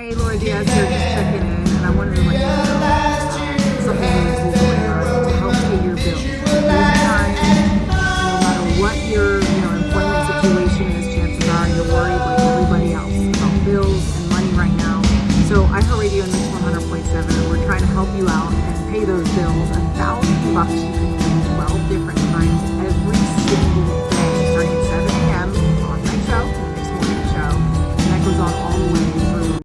Hey, Laura Diaz here, just checking in, and I wanted to let you know something really cool going on to help pay your bills. This time, no matter what your you know employment situation is, chances are you're worried like everybody else about bills and money right now. So iHeartRadio and Mix 100.7, we're trying to help you out and pay those bills. A thousand bucks you can